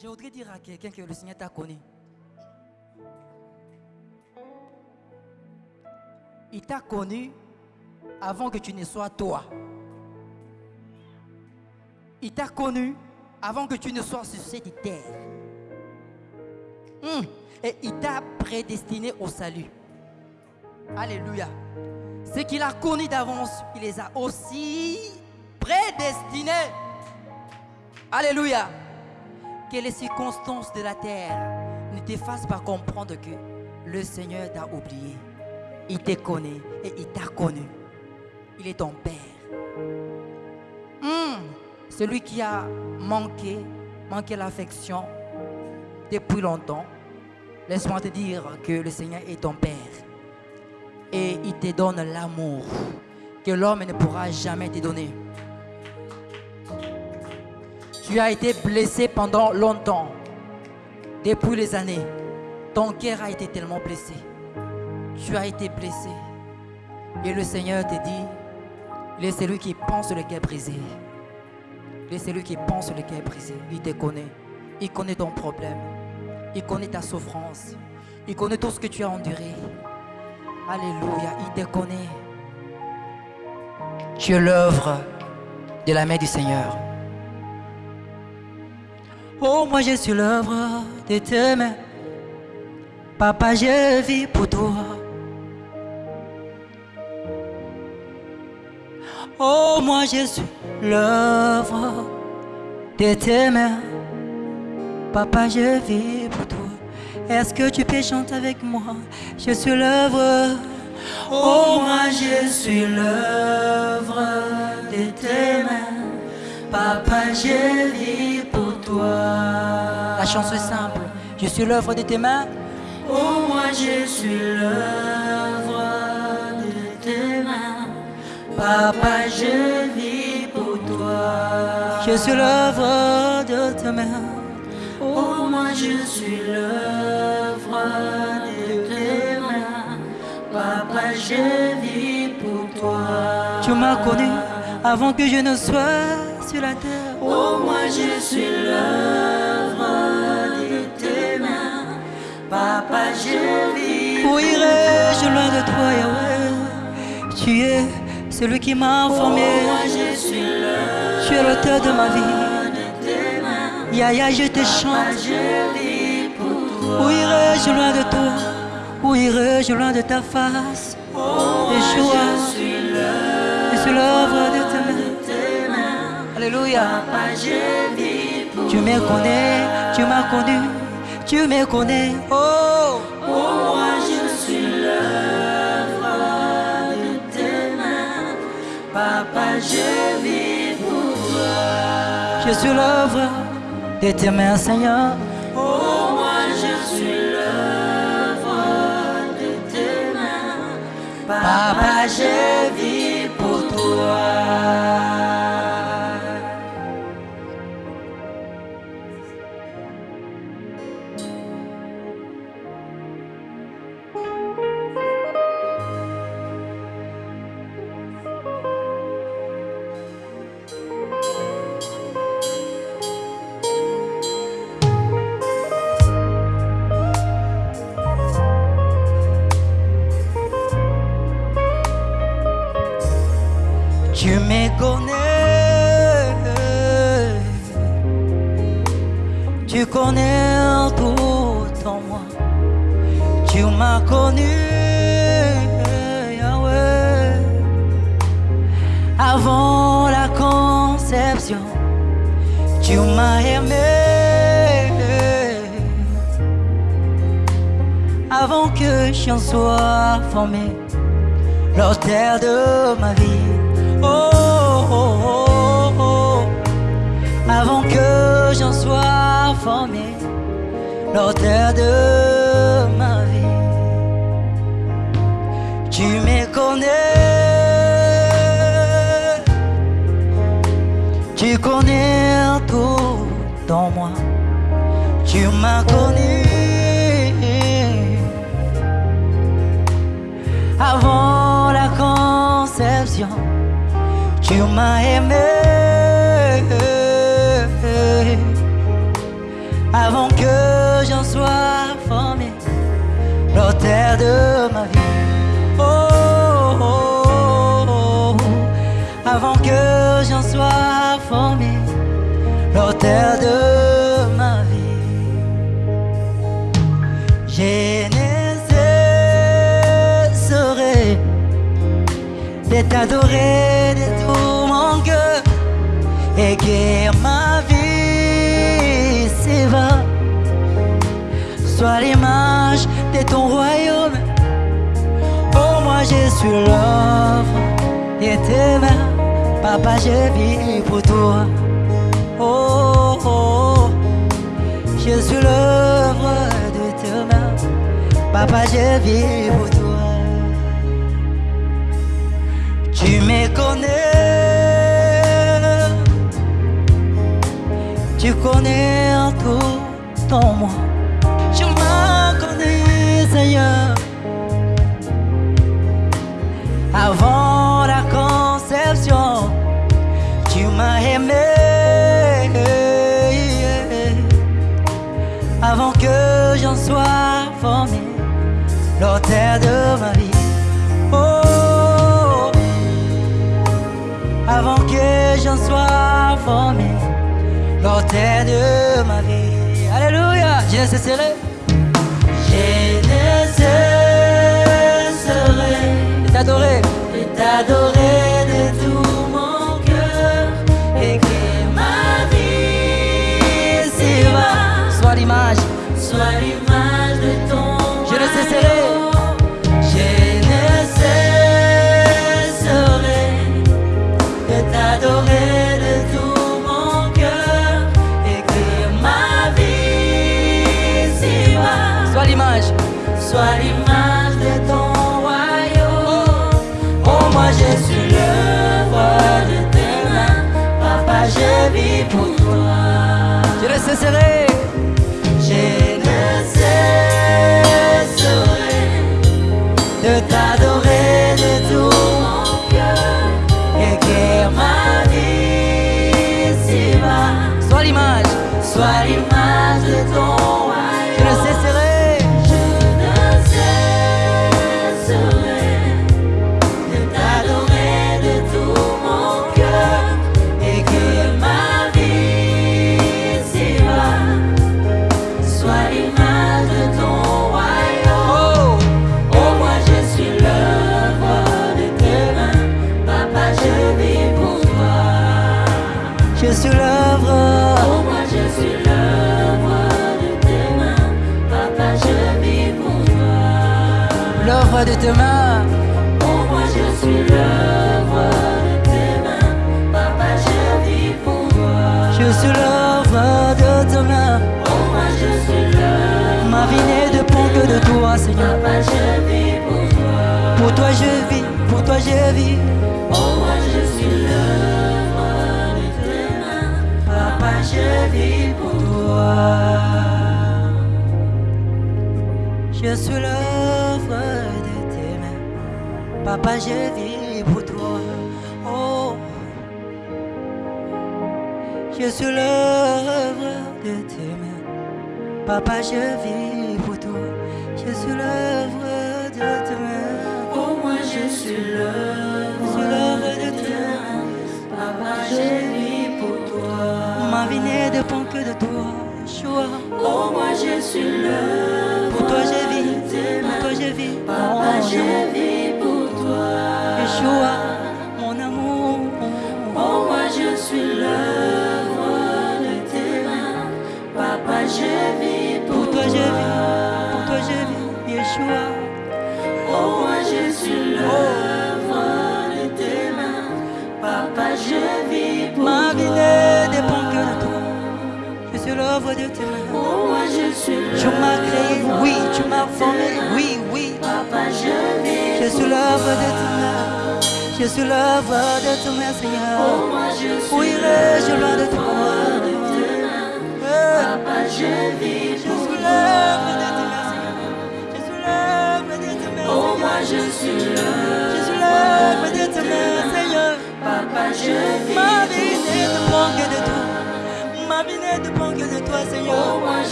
Je voudrais dire à quelqu'un que le Seigneur t'a connu. Il t'a connu avant que tu ne sois toi. Il t'a connu avant que tu ne sois sur cette terre. Hum. Et il t'a prédestiné au salut. Alléluia. Ce qu'il a connu d'avance, il les a aussi prédestinés. Alléluia. Que les circonstances de la terre ne te fassent pas comprendre que le Seigneur t'a oublié. Il te connaît et il t'a connu. Il est ton Père. Hum, celui qui a manqué, manqué l'affection depuis longtemps. Laisse-moi te dire que le Seigneur est ton Père. Et il te donne l'amour que l'homme ne pourra jamais te donner. Tu as été blessé pendant longtemps, depuis les années. Ton cœur a été tellement blessé. Tu as été blessé. Et le Seigneur te dit, il est qui pense le cœur brisé. Il est qui pense le cœur brisé. Il te connaît. Il connaît ton problème. Il connaît ta souffrance. Il connaît tout ce que tu as enduré. Alléluia. Il te connaît. Tu es l'œuvre de la main du Seigneur. Oh, moi je suis l'œuvre de tes mains. Papa, je vis pour toi. Oh, moi je suis l'œuvre de tes mains. Papa, je vis pour toi. Est-ce que tu peux chanter avec moi? Je suis l'œuvre. Oh, moi je suis l'œuvre de tes mains. Papa, je vis pour toi. La chanson est simple. Je suis l'œuvre de tes mains. Oh, moi je suis l'œuvre de tes mains. Papa, je vis pour toi. Je suis l'œuvre de tes mains. Oh, moi je suis l'œuvre de tes mains. Papa, je vis pour toi. Tu m'as connu avant que je ne sois sur la terre. Oh, moi je suis l'œuvre de tes mains. Papa, je vis. Où irai-je loin de toi, Yahweh? Tu es celui qui m'a formé. Oh, moi je suis l'œuvre. Tu es l'auteur de ma vie. Yaya, je te chante. Où irai-je loin de toi Où irai-je loin de ta face oh, Yeshua, je suis l'œuvre de tes Alléluia. Tu me connais, tu m'as connu, tu me connais. Oh, oh moi je suis l'œuvre de tes mains. Papa, je vis pour toi. Je suis l'œuvre de tes mains, Seigneur. Oh, moi je suis l'œuvre de tes mains. Papa, je vis pour toi. Tu m'as aimé avant que j'en sois formé, l'auteur de ma vie. Oh, oh, oh, oh, avant que j'en sois formé, l'auteur de ma vie. Tu me connais, tu connais tout dans moi, tu m'as connu. Avant la conception tu m'as aimé. Avant que j'en sois formé, l'auteur de ma vie. L'auteur de ma vie. Ne cesserai de t'adorer de tout mon cœur et que ma vie s'éva soit l'image de ton royaume. Oh, moi je suis l'œuvre de tes mains, papa, je vis pour toi. Oh, je suis l'œuvre de tes mains, papa, je vis pour toi. Tu me connais, tu connais tout en moi. Tu m'as connu, Seigneur, avant que j'en sois formé, l'auteur de ma vie. Oh, avant que j'en sois formé, l'auteur de ma vie. Alléluia, je ne cesserai. Je ne cesserai de t'adorer, de t'adorer de tout toi. L'œuvre de tes mains. Oh, moi je suis l'œuvre de tes mains. Papa, je vis pour toi. Je suis l'œuvre de tes mains. Oh, moi je suis l'œuvre. Ma vie ne dépend que de toi, Seigneur. Papa, je vis pour toi. Pour toi je vis, pour toi je vis. Oh, Papa, je vis pour toi. Oh, je suis l'œuvre de tes mains. Papa, je vis pour toi. Je suis l'œuvre de tes mains. Oh, moi je suis l'œuvre de tes mains. Papa, je vis pour toi. Ma vie ne dépend que de toi. Yeshua. Oh, moi je suis l'œuvre Pour toi je vis, pour toi je vis. Papa, Oh, je vis pour toi. Yeshua, mon amour. Oh, moi je suis l'œuvre de tes mains. Papa, je vis pour, Pour toi je vis, pour toi je vis, Yeshua. Oh, moi je suis l'œuvre de tes mains. Papa, je vis pour Ma vie ne dépend que de toi. Je suis l'œuvre de tes mains. Oh, moi je suis Tu m'as créé, oui, tu m'as formé, oui, oui. Papa, je l'œuvre de toi. tes mains. Je suis l'œuvre de tes mains, Oh, Seigneur. je suis Où irai-je loin de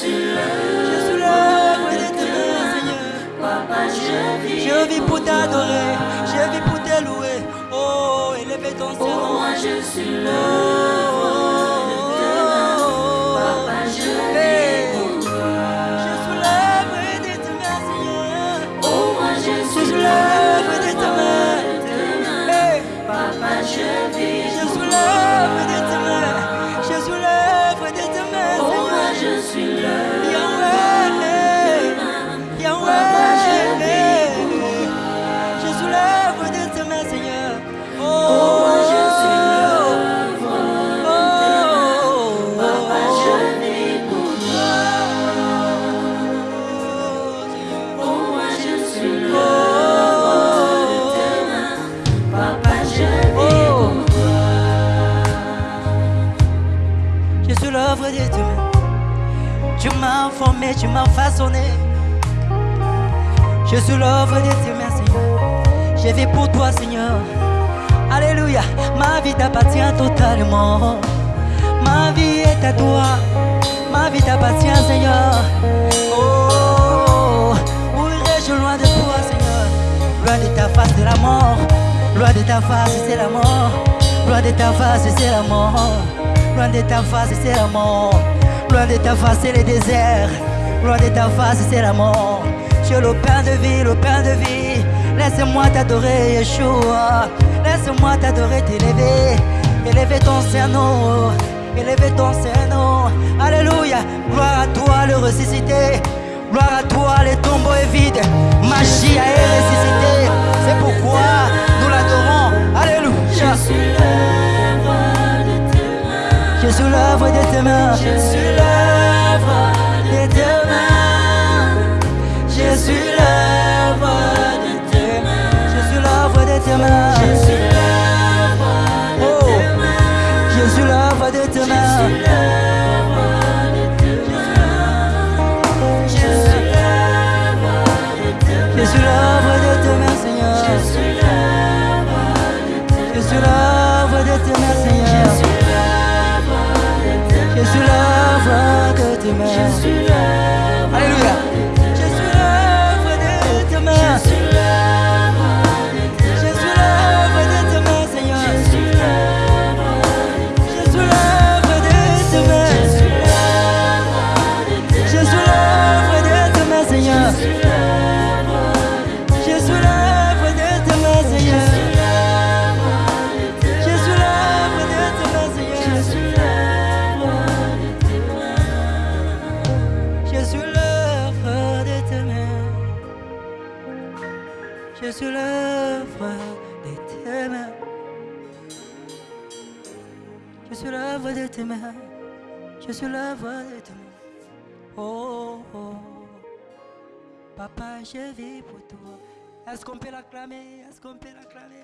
de tes tes mains, mains. Seigneur. Papa, je vis Je vis pour t'adorer, je vis pour te louer. Oh, élever ton Oh, Seigneur. moi je suis façonné. Je suis l'œuvre de tes mains, Seigneur. Je vis pour toi, Seigneur. Alléluia. Ma vie t'appartient totalement. Ma vie est à toi. Ma vie t'appartient, Seigneur. Oh, où irai-je loin de toi, Seigneur? Loin de ta face, c'est la mort. Loin de ta face, c'est la mort. Loin de ta face, c'est la mort. Loin de ta face, c'est la mort. Loin de ta face, c'est le désert. Loin de ta face, c'est la mort. Tu es le pain de vie, le pain de vie. Laisse-moi t'adorer, Yeshua. Laisse-moi t'adorer, t'élever. Élever ton Saint-Nom. Élever ton Saint-Nom. Alléluia. Gloire à toi, le ressuscité. Gloire à toi, les tombeaux est vide. Magie a est ressuscité. C'est pourquoi nous l'adorons. Alléluia. Je suis l'œuvre de tes mains. Je suis l'œuvre de tes mains. Je suis l'œuvre suis l'œuvre suis l'œuvre de tes mains. Je suis l'œuvre de tes mains. Je suis l'œuvre de tes mains. Oh, oh. Papa, je vis pour toi. Est-ce qu'on peut l'acclamer? Est-ce qu'on peut l'acclamer?